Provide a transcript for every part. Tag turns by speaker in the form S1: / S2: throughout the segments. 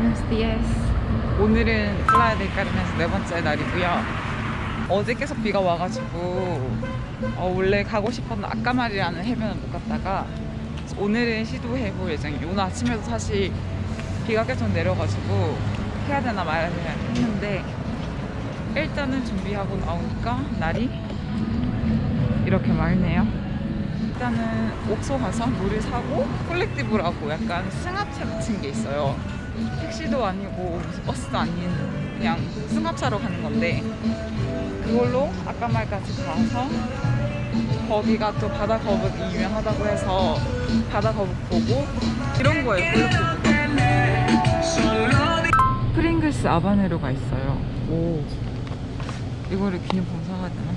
S1: Buenos días. 오늘은 플라야 델 카르멘에서 네 번째 날이고요. 어제 계속 비가 와가지고 어, 원래 가고 싶었던 아까말이라는 해변을 못 갔다가 오늘은 시도해볼 예정이에요. 오늘 아침에도 사실 비가 계속 내려가지고 해야 되나 말아야 되나 했는데 일단은 준비하고 나오니까 날이 이렇게 맑네요. 일단은 옥소 가서 물을 사고 콜렉티브라고 약간 승합차 같은 게 있어요. 택시도 아니고 버스도 아닌 그냥 승합차로 가는 건데 그걸로 아까 말까지 가서 거기가 또 바다 거북이 유명하다고 해서 바다 거북 보고 이런 거예요 콜렉티브가 프링글스 아바네로가 있어요. 오. 이거를 기념품 사가야 되나?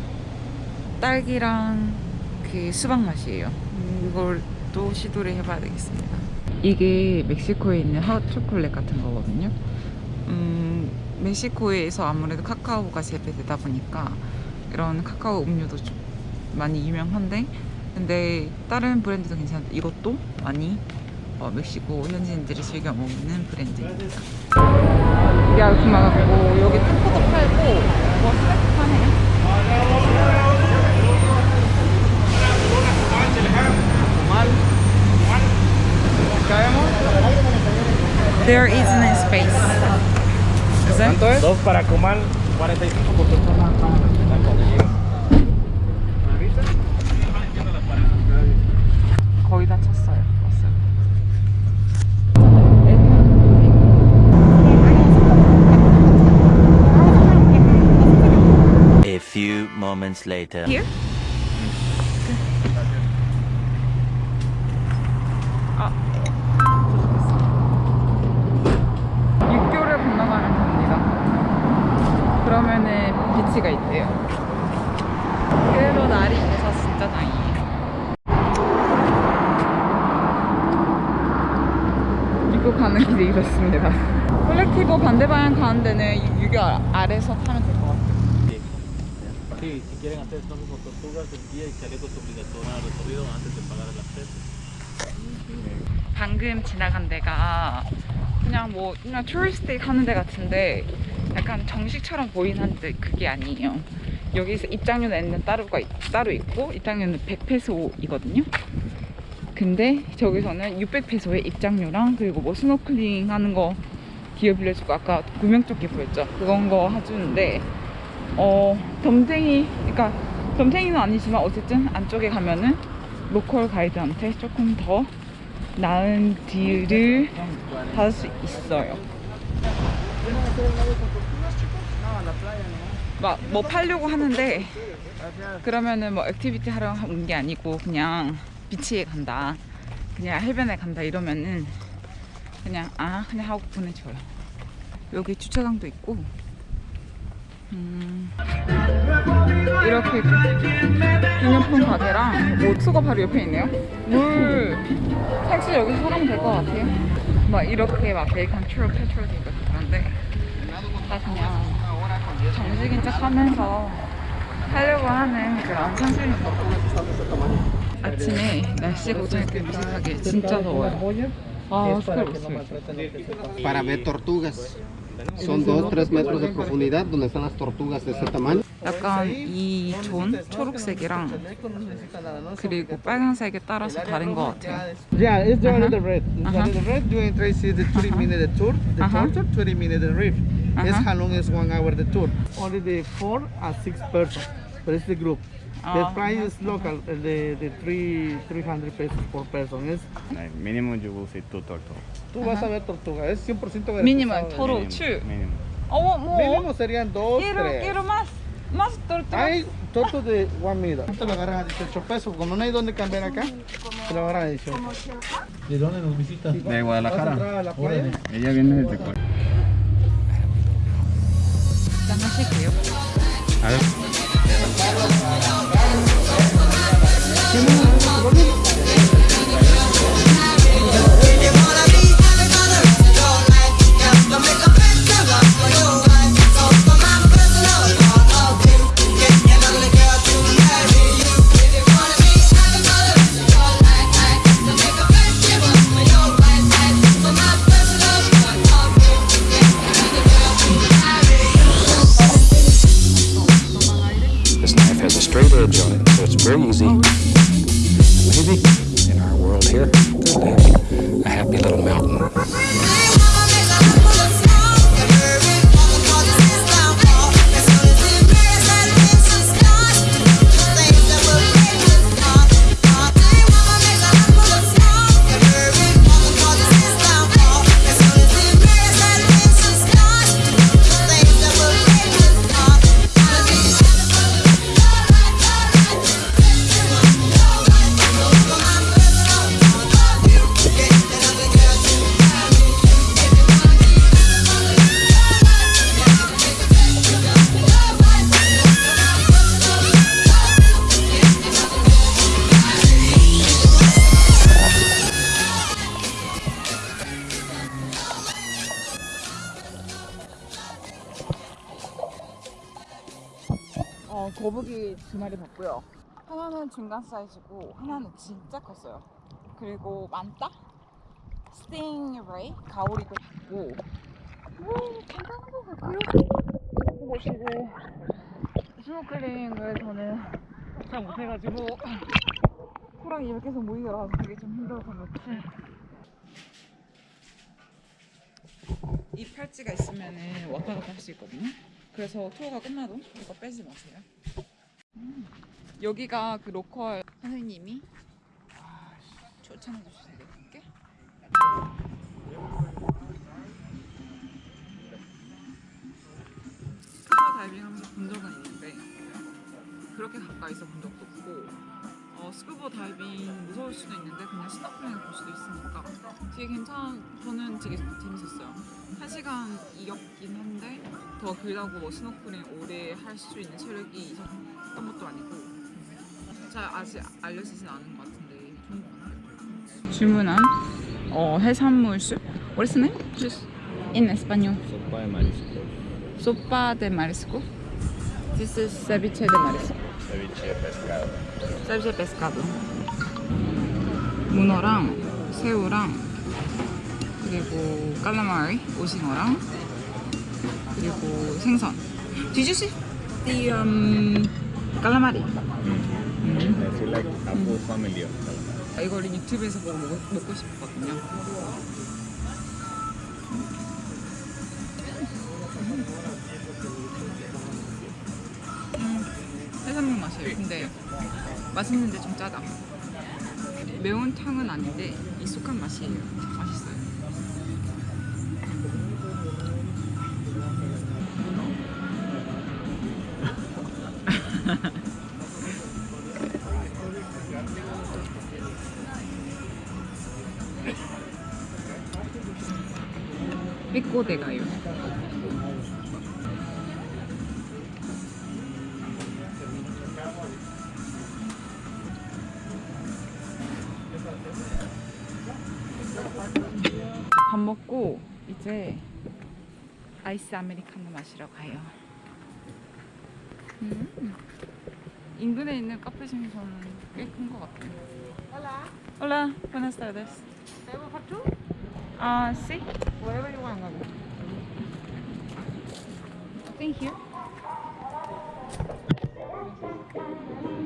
S1: 딸기랑 그 수박 맛이에요. 음, 이걸 또 시도를 해봐야 되겠습니다 이게 멕시코에 있는 핫 초콜릿 같은 거거든요. 음, 멕시코에서 아무래도 카카오가 재배되다 보니까 이런 카카오 음료도 좀 많이 유명한데 근데 다른 브랜드도 괜찮은데 이것도 많이 어, 멕시코 현지인들이 즐겨 먹는 브랜드입니다. 같고 여기 탁구도 팔고 뭐 스낵 파네요 There isn't a space. Is it?
S2: ¿Cuánto es? Dos para comal, 45 por persona. Cuando llegue. ¿Me avisas?
S1: 거의 다 찼어요. 왔어요.
S3: A few moments later.
S1: Here? 있대요. 그래도 날이 돼서 진짜 다행이에요. 이거 가는 길이 이렇습니다. colectivo 반대 방향 가는 데는 유- 유교 아- 아래서 타면 될 것 같아요. 방금 지나간 데가 그냥 뭐 그냥 tourist 하는 데 같은데 약간 정식처럼 보이긴 한데 그게 아니에요. 여기서 입장료 내는 따로가 있- 따로 있고 입장료는 100페소이거든요. 근데 저기서는 600페소에 입장료랑 그리고 뭐 스노클링 하는 거 기구 빌려주고 아까 구명조끼 보였죠? 그건 거 해주는데 어 덤탱이 그러니까 덤탱이는 아니지만 어쨌든 안쪽에 가면은 local 가이드한테 조금 더 나은 deal을 받을 수 있어요. 막 뭐 팔려고 하는데 그러면은 뭐 activity 하러 온 게 아니고 그냥 beach에 간다. 그냥 해변에 간다 이러면은 그냥 아 그냥 하고 보내줘요. 여기 주차장도 있고 음, 이렇게 기념품 가게랑 뭐 수가 바로 옆에 있네요. 물 택시 여기서 사가면 될것 같아요. 막 이렇게 막 베이컨 트롤 페트롤도 있고 그런데 다 그냥 정식인 척 하면서 하려고 하는 그런 선생님 아침에 날씨가 오전에 무식하게 진짜 더워요. 아, 스카이 없어요.
S4: para ver tortugas. Son 2, 3 metros de profundidad donde están las tortugas de ese tamaño.
S1: 약간 이 존 초록색이랑 그리고 빨간색에 따라서 다른 것 같아요.
S5: Yeah, it's the one
S1: Uh-huh.
S5: in the red. The
S1: Uh-huh.
S5: red, you entry see the 20 minute tour, the
S1: Uh-huh.
S5: torture, 20 minute reef. -huh.
S1: Es
S5: how long is one hour the tour. Only the four or six person, but este it's the group.
S1: Oh, the
S5: price is local, the, the three, 300 pesos por person. Is...
S2: Mínimo you will see two tortugas.
S5: Tú uh -huh. vas a ver tortuga, es 100% garantizado.
S1: Mínimo, total, mínimo,
S2: two.
S1: Mínimo. Oh, more.
S5: Mínimo serían dos,
S1: quiero,
S5: tres.
S1: Quiero más, más tortugas.
S5: Hay tortos de one meter. Te lo agarran a 18 pesos, como no hay dónde cambiar acá, te lo agarran a 18.
S2: ¿De dónde nos visitas? ¿De
S5: Guadalajara? A a la playa?
S2: Ella viene desde
S1: Cuerpo. 하실게요.
S2: Ver.
S1: Ha ha ha! 두 마리 봤고요. 하나는 중간 사이즈고 하나는 진짜 컸어요. 그리고 manta, stingray, 가오리도 봤고 오, 괜찮은 것 같고요. 보시고 스노클링을 저는 잘 못해가지고 코랑 이렇게 계속 모이더라고 되게 좀 힘들어서 그렇지. 이 팔찌가 있으면 은 왔다 갔다 할 수 있거든요. 그래서 투어가 끝나도 이거 빼지 마세요. 음. 여기가 그 local 선생님이? 추천해 주셔서 되게 게 스쿠버 다이빙 하면서 본 적은 있는데 그렇게 가까이서 본 적도 없고 어, 스쿠버 다이빙 무서울 수도 있는데 그냥 스노클링을 볼 수도 있으니까 되게 괜찮 저는 되게 재밌었어요. 한 시간이었긴 한데 더 길다고 뭐 스노클링 오래 할 수 있는 체력이 있었던 것도 아니고 잘 아직 알려지진 않은 것 같은데 좋은 것 같아요 주문한 어, 해산물 soup What is the name? Just in español
S2: Sopa de mariscos,
S1: Sopa de marisco This is ceviche de marisco
S2: ceviche de pescado.
S1: ceviche de pescado 문어랑 새우랑 그리고 깔라마리 오징어랑 그리고 생선 Did you see the um, 깔라 음.
S2: It's like a full family of
S1: 아, 이걸 유튜브에서 보고 먹고, 먹고 싶었거든요. 음, 해산물 맛이에요. 근데 맛있는데 좀 짜다. 매운탕은 아닌데 익숙한 맛이에요. 맛있어요 먹고 이제 아이스 아메리카노 마시러 가요. 음. 인근에 있는 카페 중에서는 꽤 큰 것 같아요. Hola. Hola, buenas tardes. Ah, sí. Wherever you want. Thank you. 지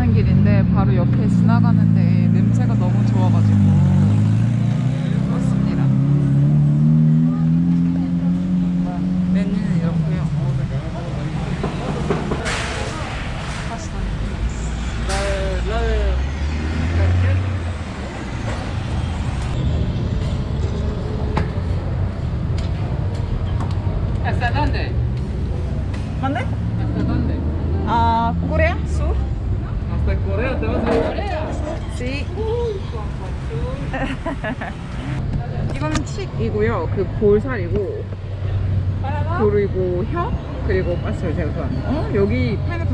S1: 가는 길인데 바로 옆에 지나가는데 냄새가 너무 좋아가지고 왔습니다. 메뉴는 이렇고요. 파스타.
S2: ¿Hasta dónde?
S1: ¿Mande?
S2: ¿Hasta dónde?
S1: 아, 코레아? 수?
S2: ¿Hasta Corea? ¿Te vas a Corea?
S1: Sí. 이거는 치 한식이고요. 그 볼살이고 그리고 혀 그리고 봤어요 제가 좋아하는 거. 어 여기 파인애플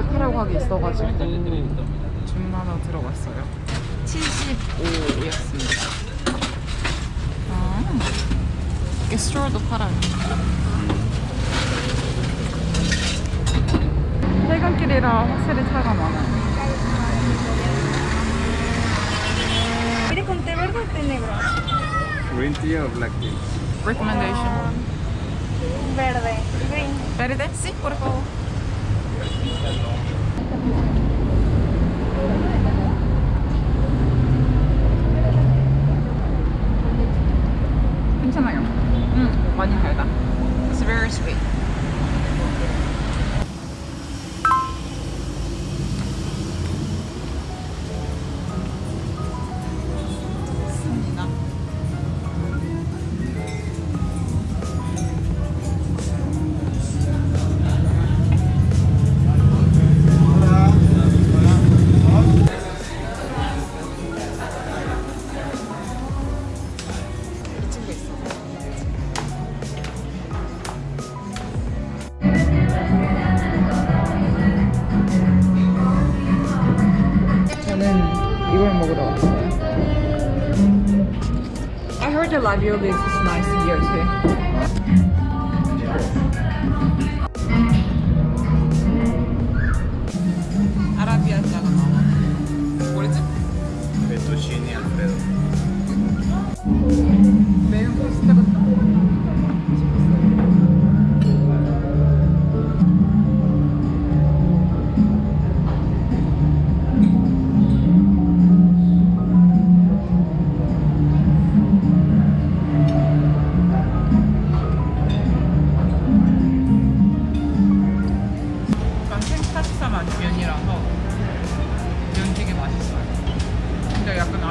S1: 100% 가게 있어가지고 중만원 들어갔어요 75였습니다 아 게스트롤도 팔아요 퇴근길이라 확실히 차가 많아요
S4: Green tea or black tea?
S1: Recommendation.
S6: verde. Green.
S1: Verde, sí, por favor. Thank you.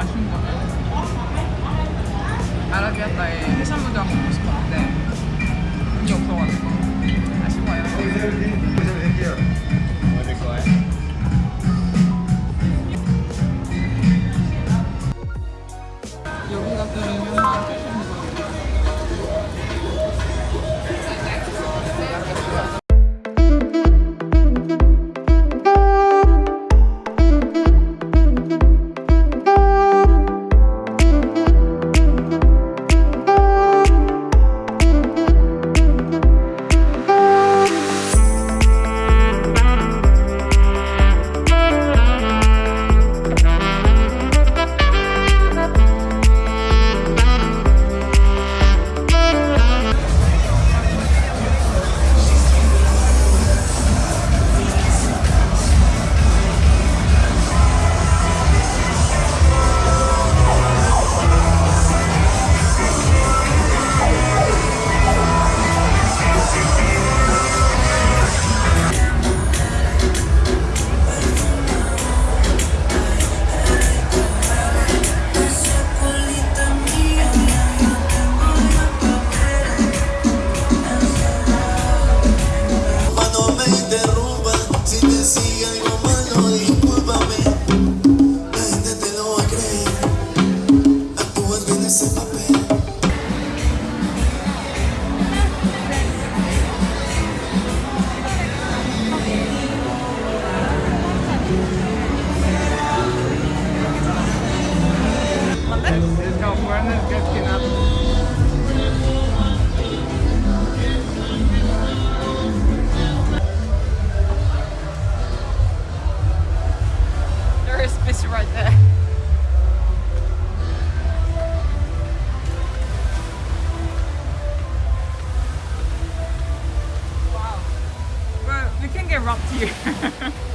S1: 아쉬운 거는 아라비아타에 해산물도 먹고 싶었는데 돈이 없어가지고 아쉬워요. interrupt you.